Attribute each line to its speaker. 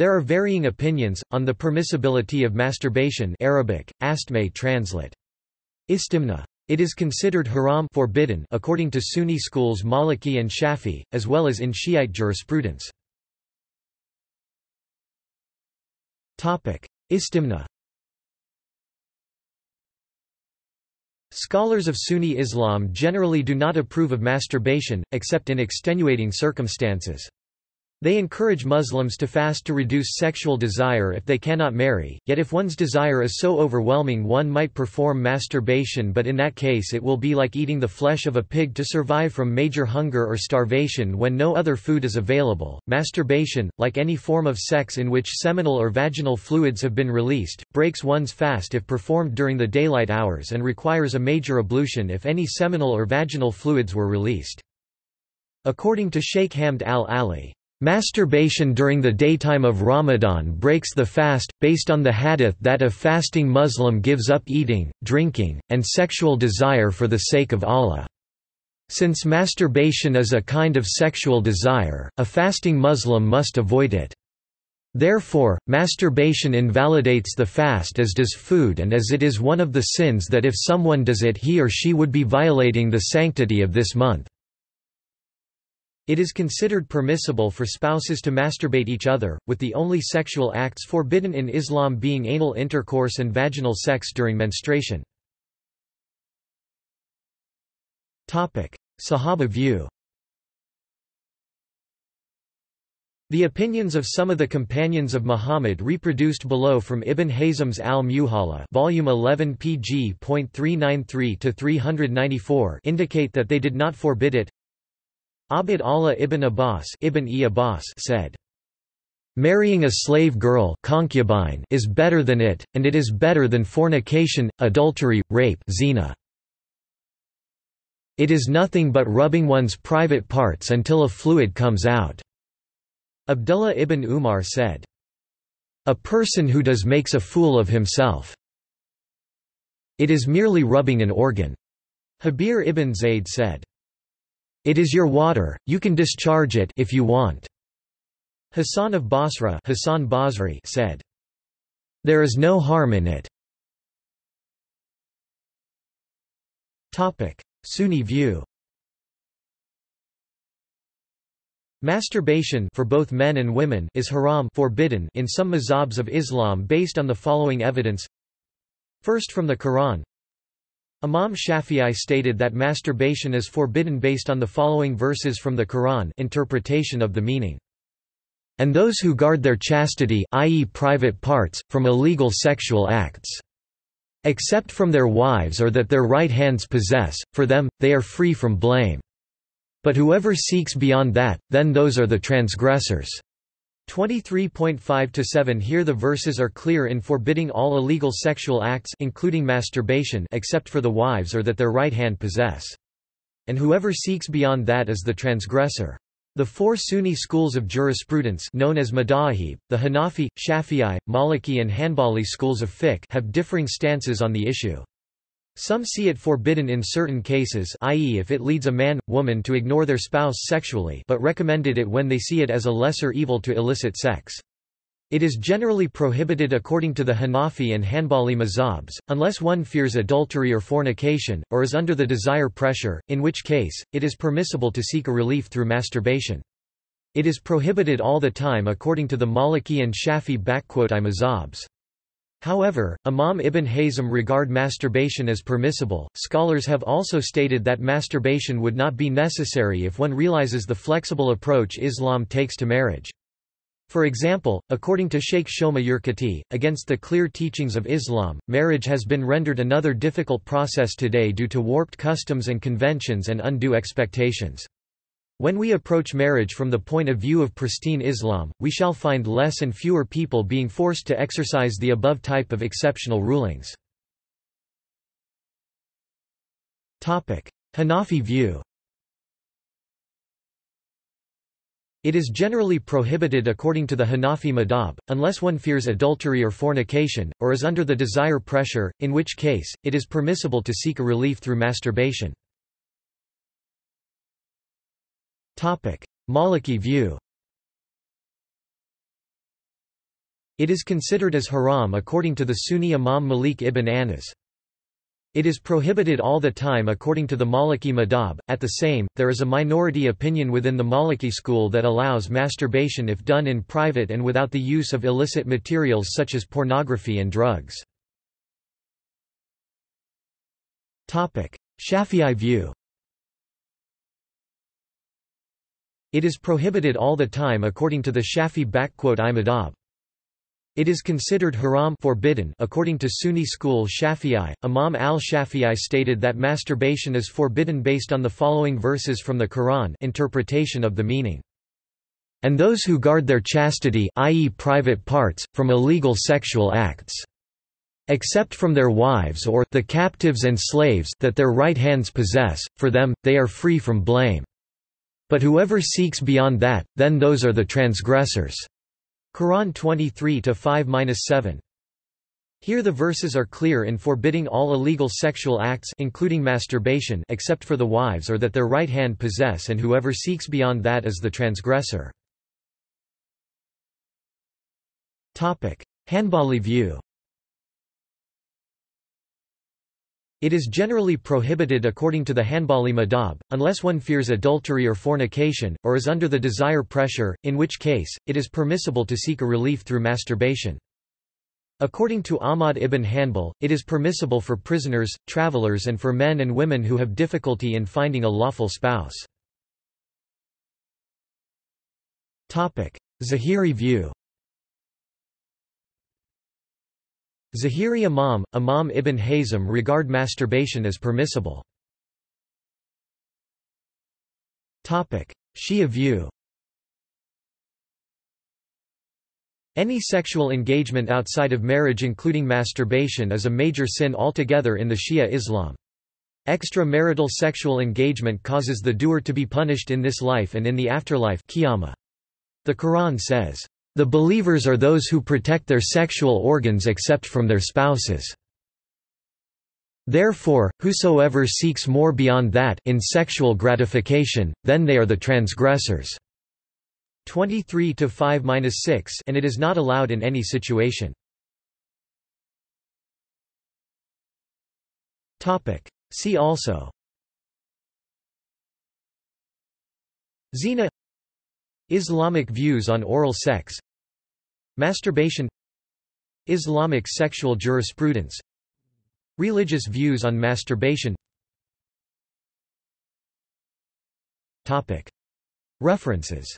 Speaker 1: There are varying opinions, on the permissibility of masturbation Arabic, astme translate. Istimna. It is considered haram forbidden according to Sunni schools Maliki and Shafi, as well as in Shiite jurisprudence. Istimna Scholars of Sunni Islam generally do not approve of masturbation, except in extenuating circumstances. They encourage Muslims to fast to reduce sexual desire if they cannot marry, yet if one's desire is so overwhelming one might perform masturbation but in that case it will be like eating the flesh of a pig to survive from major hunger or starvation when no other food is available. Masturbation, like any form of sex in which seminal or vaginal fluids have been released, breaks one's fast if performed during the daylight hours and requires a major ablution if any seminal or vaginal fluids were released. According to Sheikh Hamd al-Ali, Masturbation during the daytime of Ramadan breaks the fast, based on the hadith that a fasting Muslim gives up eating, drinking, and sexual desire for the sake of Allah. Since masturbation is a kind of sexual desire, a fasting Muslim must avoid it. Therefore, masturbation invalidates the fast as does food and as it is one of the sins that if someone does it he or she would be violating the sanctity of this month. It is considered permissible for spouses to masturbate each other, with the only sexual acts forbidden in Islam being anal intercourse and vaginal sex during menstruation. Sahaba view The opinions of some of the companions of Muhammad reproduced below from Ibn Hazm's al-Muhalla volume 11 pg.393-394 indicate that they did not forbid it. Abd Allah ibn Abbas, ibn e Abbas said, Marrying a slave girl concubine is better than it, and it is better than fornication, adultery, rape zina. It is nothing but rubbing one's private parts until a fluid comes out." Abdullah ibn Umar said, A person who does makes a fool of himself. It is merely rubbing an organ. Jabir ibn Zayd said, it is your water, you can discharge it if you want. Hassan of Basra Hassan Basri said, There is no harm in it. Sunni view Masturbation for both men and women is haram forbidden in some mazhabs of Islam based on the following evidence First from the Quran Imam Shafi'i stated that masturbation is forbidden based on the following verses from the Quran interpretation of the meaning. And those who guard their chastity i.e. private parts, from illegal sexual acts. Except from their wives or that their right hands possess, for them, they are free from blame. But whoever seeks beyond that, then those are the transgressors. 23.5-7 Here the verses are clear in forbidding all illegal sexual acts including masturbation except for the wives or that their right hand possess. And whoever seeks beyond that is the transgressor. The four Sunni schools of jurisprudence known as Madahib, the Hanafi, Shafi'i, Maliki and Hanbali schools of fiqh have differing stances on the issue. Some see it forbidden in certain cases i.e. if it leads a man, woman to ignore their spouse sexually but recommended it when they see it as a lesser evil to illicit sex. It is generally prohibited according to the Hanafi and Hanbali mazhabs, unless one fears adultery or fornication, or is under the desire pressure, in which case, it is permissible to seek a relief through masturbation. It is prohibited all the time according to the Maliki and Shafi mazhabs. However, Imam Ibn Hazm regard masturbation as permissible. Scholars have also stated that masturbation would not be necessary if one realizes the flexible approach Islam takes to marriage. For example, according to Sheikh Ahmad Kutty, against the clear teachings of Islam, marriage has been rendered another difficult process today due to warped customs and conventions and undue expectations. When we approach marriage from the point of view of pristine Islam, we shall find less and fewer people being forced to exercise the above type of exceptional rulings. Hanafi view It is generally prohibited according to the Hanafi madhab, unless one fears adultery or fornication, or is under the desire pressure, in which case, it is permissible to seek a relief through masturbation. Maliki view It is considered as haram according to the Sunni Imam Malik ibn Anas. It is prohibited all the time according to the Maliki madhab. At the same, there is a minority opinion within the Maliki school that allows masturbation if done in private and without the use of illicit materials such as pornography and drugs. Shafi'i view It is prohibited all the time according to the Shafi I madhab. It is considered haram forbidden according to Sunni school Shafi'i. Imam al-Shafi'i stated that masturbation is forbidden based on the following verses from the Quran interpretation of the meaning. And those who guard their chastity i.e. private parts, from illegal sexual acts. Except from their wives or the captives and slaves that their right hands possess, for them, they are free from blame. But whoever seeks beyond that, then those are the transgressors. Quran 23-5-7. Here the verses are clear in forbidding all illegal sexual acts including masturbation except for the wives or that their right hand possess and whoever seeks beyond that is the transgressor. Hanbali view It is generally prohibited according to the Hanbali madhab, unless one fears adultery or fornication, or is under the desire pressure, in which case, it is permissible to seek a relief through masturbation. According to Ahmad ibn Hanbal, it is permissible for prisoners, travelers and for men and women who have difficulty in finding a lawful spouse. Zahiri view Zahiri Imam, Imam ibn Hazm regard masturbation as permissible. Shia view Any sexual engagement outside of marriage including masturbation is a major sin altogether in the Shia Islam. Extramarital sexual engagement causes the doer to be punished in this life and in the afterlife The Quran says, the believers are those who protect their sexual organs except from their spouses. Therefore, whosoever seeks more beyond that in sexual gratification, then they are the transgressors. 23 to 5-6 and it is not allowed in any situation. Topic See also Zina Islamic views on oral sex Masturbation Islamic sexual jurisprudence Religious views on masturbation. References